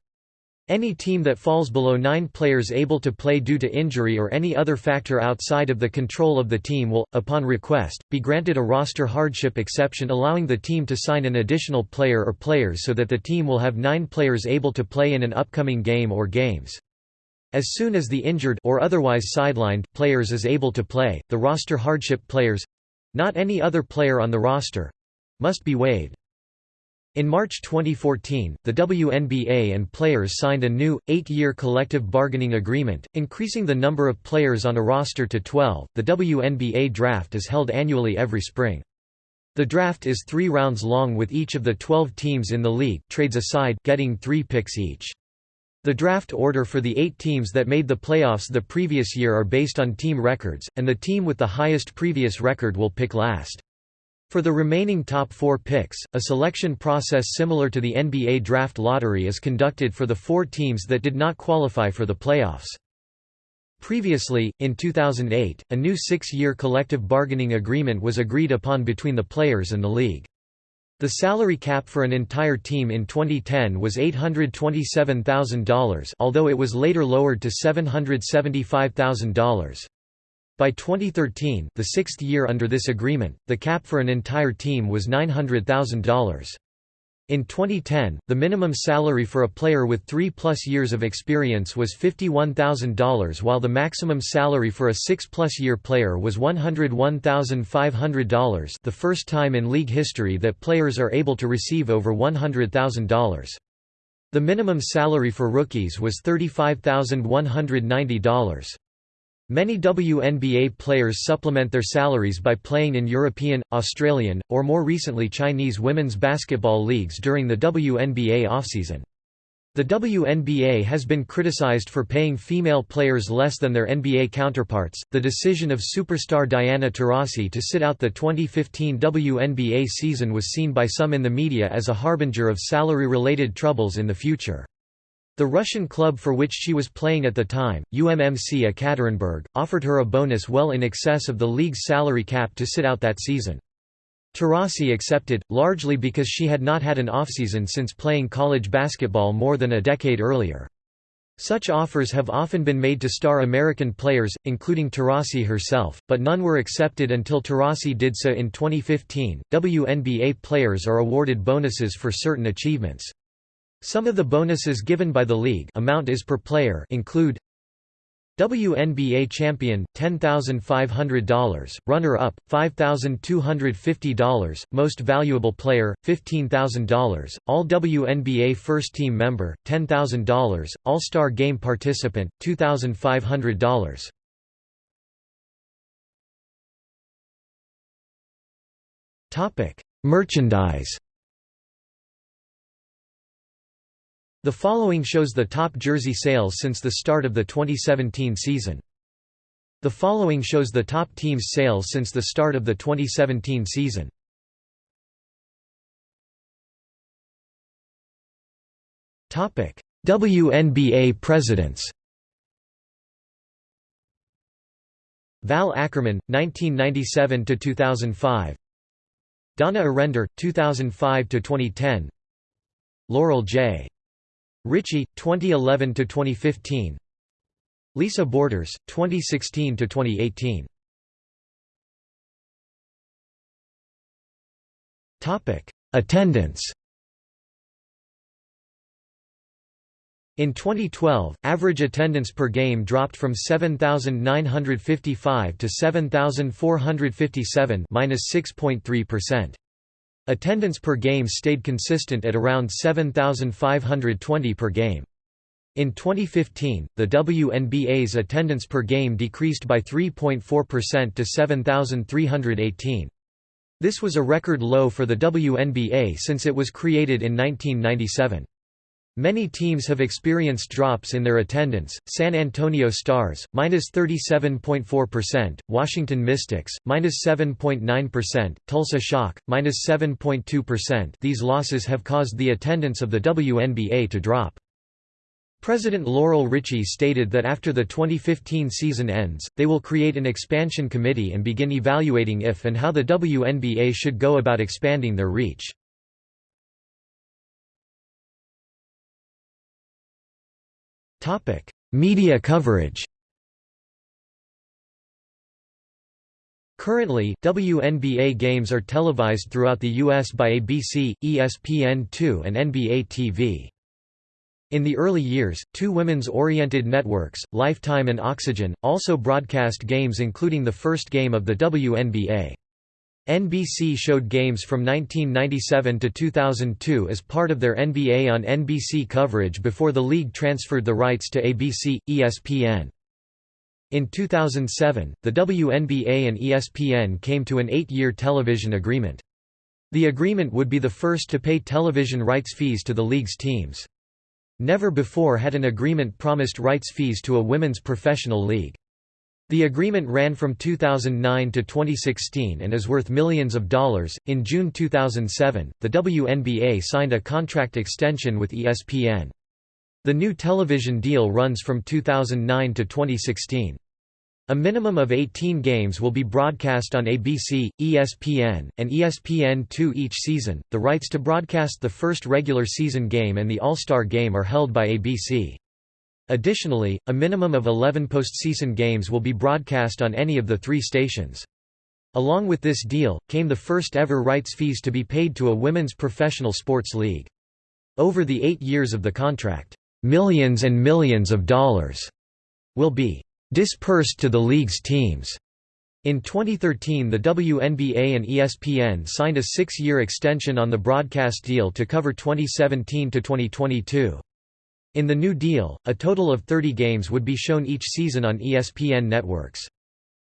Any team that falls below 9 players able to play due to injury or any other factor outside of the control of the team will, upon request, be granted a roster hardship exception allowing the team to sign an additional player or players so that the team will have 9 players able to play in an upcoming game or games. As soon as the injured or otherwise sidelined players is able to play, the roster hardship players—not any other player on the roster—must be waived. In March 2014, the WNBA and players signed a new, eight-year collective bargaining agreement, increasing the number of players on a roster to 12. The WNBA draft is held annually every spring. The draft is three rounds long with each of the 12 teams in the league trades aside getting three picks each. The draft order for the eight teams that made the playoffs the previous year are based on team records, and the team with the highest previous record will pick last. For the remaining top four picks, a selection process similar to the NBA draft lottery is conducted for the four teams that did not qualify for the playoffs. Previously, in 2008, a new six-year collective bargaining agreement was agreed upon between the players and the league. The salary cap for an entire team in 2010 was $827,000 although it was later lowered to $775,000. By 2013 the sixth year under this agreement, the cap for an entire team was $900,000. In 2010, the minimum salary for a player with three-plus years of experience was $51,000 while the maximum salary for a six-plus year player was $101,500 the first time in league history that players are able to receive over $100,000. The minimum salary for rookies was $35,190. Many WNBA players supplement their salaries by playing in European, Australian, or more recently Chinese women's basketball leagues during the WNBA offseason. The WNBA has been criticized for paying female players less than their NBA counterparts. The decision of superstar Diana Taurasi to sit out the 2015 WNBA season was seen by some in the media as a harbinger of salary related troubles in the future. The Russian club for which she was playing at the time, UMMC Ekaterinburg, offered her a bonus well in excess of the league's salary cap to sit out that season. Taurasi accepted, largely because she had not had an offseason since playing college basketball more than a decade earlier. Such offers have often been made to star American players, including Taurasi herself, but none were accepted until Taurasi did so in 2015. WNBA players are awarded bonuses for certain achievements. Some of the bonuses given by the league amount is per player include WNBA champion $10,500, runner-up $5,250, most valuable player $15,000, all WNBA first team member $10,000, All-Star game participant $2,500. Topic: Merchandise The following shows the top jersey sales since the start of the 2017 season. The following shows the top teams' sales since the start of the 2017 season. Topic: WNBA presidents. Val Ackerman, 1997 to 2005. Donna Orender, 2005 to 2010. Laurel J. Richie 2011 to 2015 Lisa Borders 2016 to 2018 Topic Attendance. In 2012, average attendance per game dropped from 7,955 to 7,457 -6.3%. Attendance per game stayed consistent at around 7,520 per game. In 2015, the WNBA's attendance per game decreased by 3.4% to 7,318. This was a record low for the WNBA since it was created in 1997. Many teams have experienced drops in their attendance. San Antonio Stars minus 37.4%, Washington Mystics minus 7.9%, Tulsa Shock minus 7.2%. These losses have caused the attendance of the WNBA to drop. President Laurel Richie stated that after the 2015 season ends, they will create an expansion committee and begin evaluating if and how the WNBA should go about expanding their reach. Topic: Media coverage. Currently, WNBA games are televised throughout the U.S. by ABC, ESPN2 and NBA TV. In the early years, two women's-oriented networks, Lifetime and Oxygen, also broadcast games including the first game of the WNBA. NBC showed games from 1997 to 2002 as part of their NBA on NBC coverage before the league transferred the rights to ABC, ESPN. In 2007, the WNBA and ESPN came to an eight-year television agreement. The agreement would be the first to pay television rights fees to the league's teams. Never before had an agreement promised rights fees to a women's professional league. The agreement ran from 2009 to 2016 and is worth millions of dollars. In June 2007, the WNBA signed a contract extension with ESPN. The new television deal runs from 2009 to 2016. A minimum of 18 games will be broadcast on ABC, ESPN, and ESPN2 each season. The rights to broadcast the first regular season game and the All-Star game are held by ABC. Additionally, a minimum of 11 postseason games will be broadcast on any of the three stations. Along with this deal, came the first ever rights fees to be paid to a women's professional sports league. Over the eight years of the contract, millions and millions of dollars will be dispersed to the league's teams. In 2013 the WNBA and ESPN signed a six-year extension on the broadcast deal to cover 2017 to 2022. In the new deal, a total of 30 games would be shown each season on ESPN networks.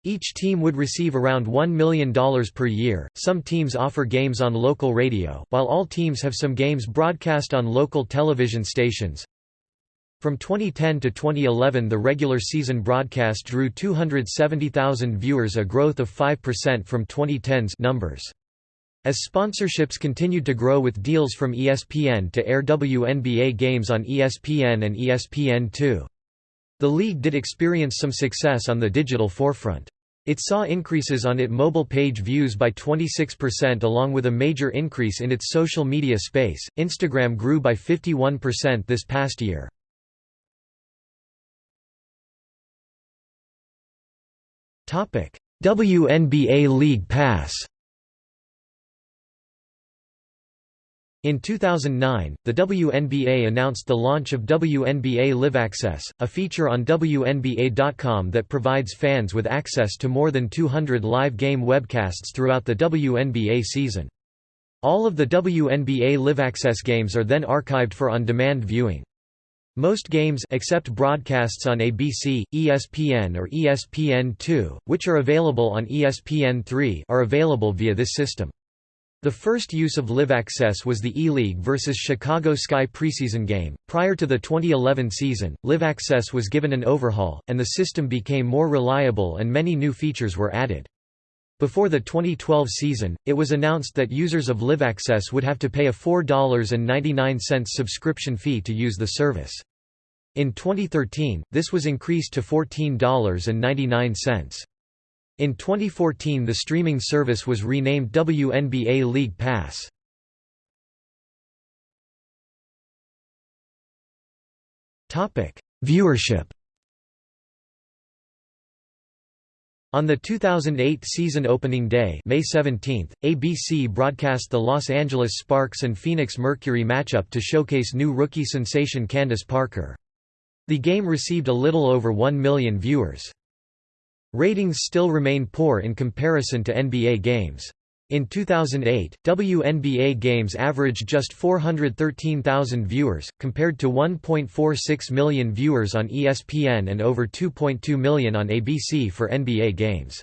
Each team would receive around $1 million per year. Some teams offer games on local radio, while all teams have some games broadcast on local television stations. From 2010 to 2011, the regular season broadcast drew 270,000 viewers, a growth of 5% from 2010's numbers. As sponsorships continued to grow with deals from ESPN to air WNBA games on ESPN and ESPN2. The league did experience some success on the digital forefront. It saw increases on its mobile page views by 26% along with a major increase in its social media space. Instagram grew by 51% this past year. Topic: WNBA League Pass In 2009, the WNBA announced the launch of WNBA Live Access, a feature on WNBA.com that provides fans with access to more than 200 live game webcasts throughout the WNBA season. All of the WNBA Live Access games are then archived for on-demand viewing. Most games except broadcasts on ABC, ESPN or ESPN2, which are available on ESPN3 are available via this system. The first use of Live Access was the E-League vs Chicago Sky preseason game. Prior to the 2011 season, Live Access was given an overhaul, and the system became more reliable and many new features were added. Before the 2012 season, it was announced that users of Live Access would have to pay a $4.99 subscription fee to use the service. In 2013, this was increased to $14.99. In 2014 the streaming service was renamed WNBA League Pass. Viewership On the 2008 season opening day May 17, ABC broadcast the Los Angeles Sparks and Phoenix Mercury matchup to showcase new rookie sensation Candace Parker. The game received a little over 1 million viewers. Ratings still remain poor in comparison to NBA games. In 2008, WNBA games averaged just 413,000 viewers, compared to 1.46 million viewers on ESPN and over 2.2 million on ABC for NBA games.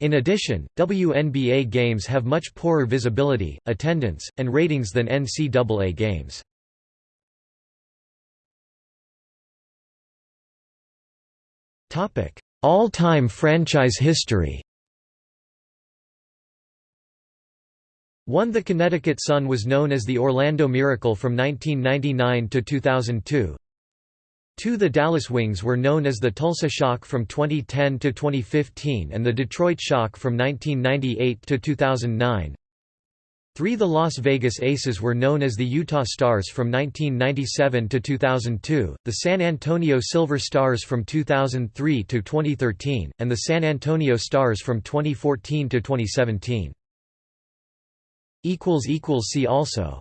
In addition, WNBA games have much poorer visibility, attendance, and ratings than NCAA games. All-time franchise history 1 The Connecticut Sun was known as the Orlando Miracle from 1999 to 2002. 2 The Dallas Wings were known as the Tulsa Shock from 2010 to 2015 and the Detroit Shock from 1998 to 2009. 3 The Las Vegas Aces were known as the Utah Starzz from 1997 to 2002, the San Antonio Silver Stars from 2003 to 2013, and the San Antonio Stars from 2014 to 2017. See also